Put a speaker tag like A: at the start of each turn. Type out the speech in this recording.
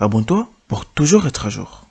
A: Abonne-toi pour toujours être à jour.